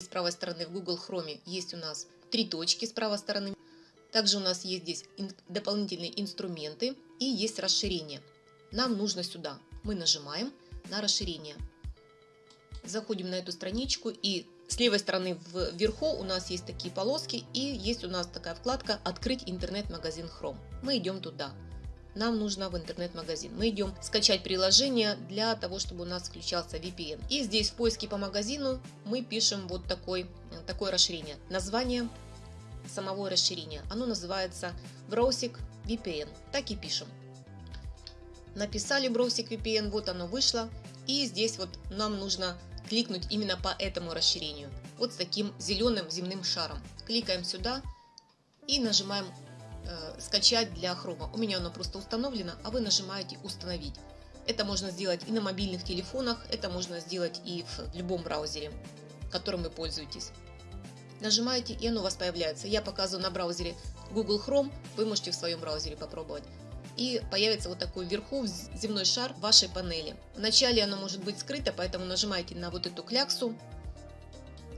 С правой стороны в Google Chrome есть у нас три точки с правой стороны. Также у нас есть здесь дополнительные инструменты и есть расширение. Нам нужно сюда. Мы нажимаем на расширение. Заходим на эту страничку и с левой стороны вверху у нас есть такие полоски и есть у нас такая вкладка «Открыть интернет-магазин Chrome». Мы идем туда. Нам нужно в интернет-магазин. Мы идем скачать приложение для того, чтобы у нас включался VPN. И здесь в поиске по магазину мы пишем вот такой, такое расширение. Название самого расширения. Оно называется Browsing VPN. Так и пишем. Написали Browsing VPN, вот оно вышло. И здесь вот нам нужно кликнуть именно по этому расширению. Вот с таким зеленым земным шаром. Кликаем сюда и нажимаем э, «Скачать для хрома». У меня оно просто установлено, а вы нажимаете «Установить». Это можно сделать и на мобильных телефонах, это можно сделать и в любом браузере, которым вы пользуетесь. Нажимаете, и оно у вас появляется. Я показываю на браузере Google Chrome, вы можете в своем браузере попробовать и появится вот такой вверху земной шар вашей панели. Вначале оно может быть скрыто, поэтому нажимаете на вот эту кляксу,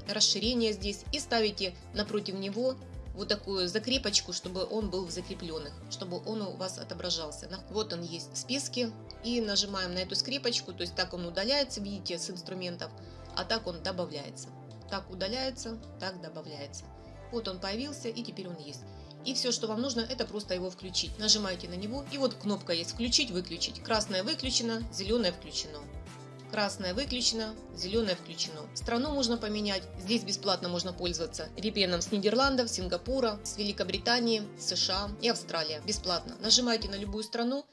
расширение здесь и ставите напротив него вот такую закрепочку, чтобы он был в закрепленных, чтобы он у вас отображался. Вот он есть в списке и нажимаем на эту скрепочку, то есть так он удаляется, видите, с инструментов, а так он добавляется. Так удаляется, так добавляется. Вот он появился и теперь он есть. И все, что вам нужно, это просто его включить. Нажимаете на него, и вот кнопка есть «Включить», «Выключить». Красное выключено, зеленое включено. Красное выключено, зеленое включено. Страну можно поменять. Здесь бесплатно можно пользоваться VPN с Нидерландов, Сингапура, с Великобритании, США и Австралия. Бесплатно. Нажимаете на любую страну